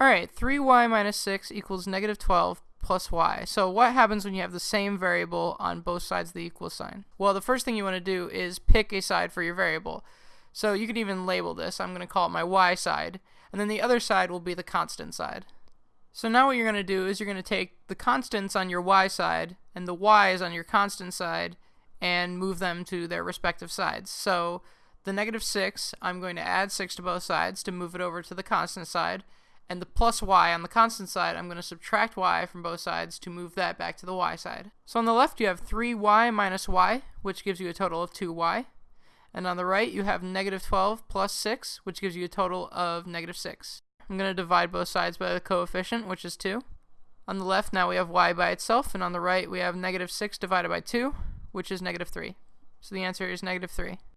Alright, 3y minus 6 equals negative 12 plus y. So what happens when you have the same variable on both sides of the equal sign? Well, the first thing you want to do is pick a side for your variable. So you can even label this. I'm going to call it my y side. And then the other side will be the constant side. So now what you're going to do is you're going to take the constants on your y side and the y's on your constant side and move them to their respective sides. So the negative 6, I'm going to add 6 to both sides to move it over to the constant side and the plus y on the constant side, I'm going to subtract y from both sides to move that back to the y side. So on the left you have 3y minus y, which gives you a total of 2y. And on the right you have negative 12 plus 6, which gives you a total of negative 6. I'm going to divide both sides by the coefficient, which is 2. On the left now we have y by itself, and on the right we have negative 6 divided by 2, which is negative 3. So the answer is negative 3.